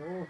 Oh.